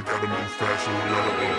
we gotta move fast, so we gotta move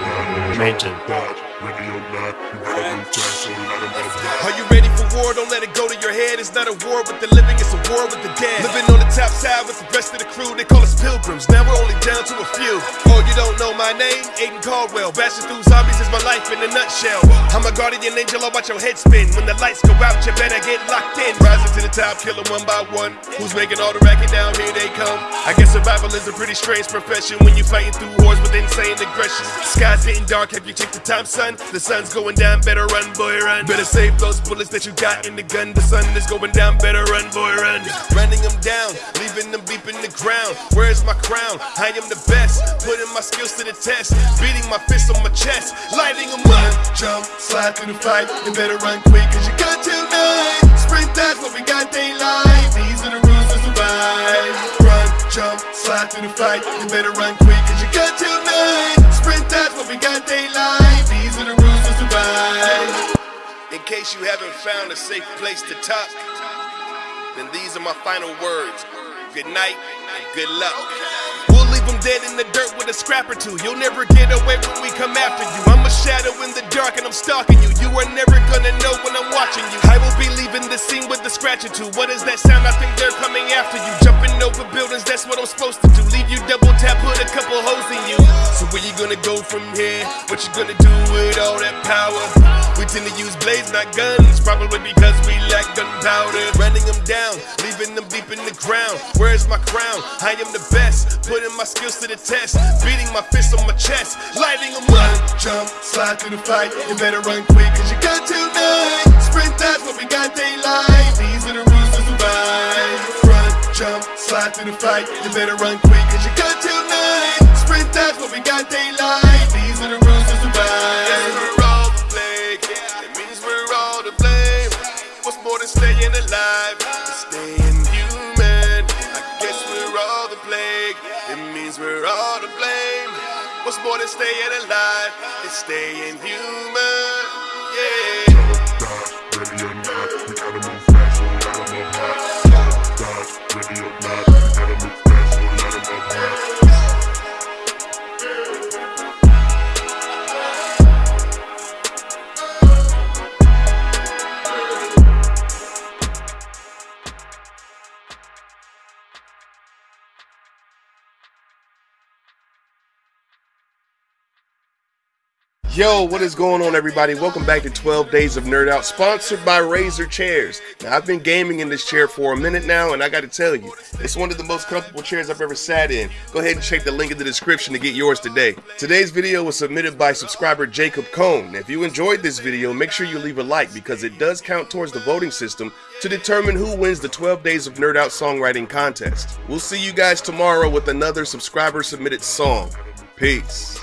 fast. Are you ready for war? Don't let it go to your head. It's not a war with the living, it's a war with the dead. Living on the top side with the rest of the crew, they call us pilgrims. Now we're only down to a few. Oh, you don't know my name? Aiden Caldwell. Bashing through zombies is my life in a nutshell. I'm a guardian angel, I'll watch your head spin. When the lights go out, you better get locked in. Rising to the top, killing one by one. Who's making all the racket down? Here they come. I guess survival is a pretty strange profession when you fighting through wars with insane aggression. Sky's getting dark, have you checked the time, son? The sun's going down, better run, boy, run. Better save those bullets that you got in the gun. The sun is going down, better run, boy, run. Running them down, leaving them deep in the ground. Where's my crown? I am the best, putting my skills to the test. Beating my fist on my chest, lighting them up. Jump, slide through the fight, you better run quick, cause you got till night. Sprint, that's what we got daylight. These are the rules to survive. Run, jump, slide through the fight, you better run quick, cause you got till night. Sprint, that's what we got daylight. These are the rules to. In case you haven't found a safe place to talk, then these are my final words. Good night, and good luck. We'll leave them dead in the dirt with a scrap or two. You'll never get away when we come after you. I'm a shadow in the dark and I'm stalking you. You are never gonna know when I'm watching you. I will be leaving the scene with a scratch or two. What is that sound? I think they're coming after you. Jumping over buildings, that's what I'm supposed to do. Leave you double tap, put a couple holes in you. So where you gonna go from here? What you gonna do with all that power? We tend to use blades, not guns, probably because we lack gunpowder. Running them down, leaving them deep in the ground. Where's my crown? I am the best, putting my skills to the test. Beating my fist on my chest, lighting them up. Jump, slide through the fight, you better run quick, cause you got till night. Sprint, that's what we got daylight. These are the rules to survive. Run, jump, slide through the fight, you better run quick, cause you got till night. Sprint, that's what we got daylight. These are the rules to survive. We're all the plague, it means we're all to blame. What's more than staying alive? Staying human. I guess we're all the plague, it means we're all to blame. What's more than staying alive? It's staying human. Yeah. Dodge, ready or not, we gotta move fast. Dodge, ready or not, we gotta move fast. Yo, what is going on, everybody? Welcome back to 12 Days of Nerd Out, sponsored by Razer Chairs. Now, I've been gaming in this chair for a minute now, and I got to tell you, it's one of the most comfortable chairs I've ever sat in. Go ahead and check the link in the description to get yours today. Today's video was submitted by subscriber Jacob Cohn. If you enjoyed this video, make sure you leave a like because it does count towards the voting system to determine who wins the 12 Days of Nerd Out songwriting contest. We'll see you guys tomorrow with another subscriber submitted song. Peace.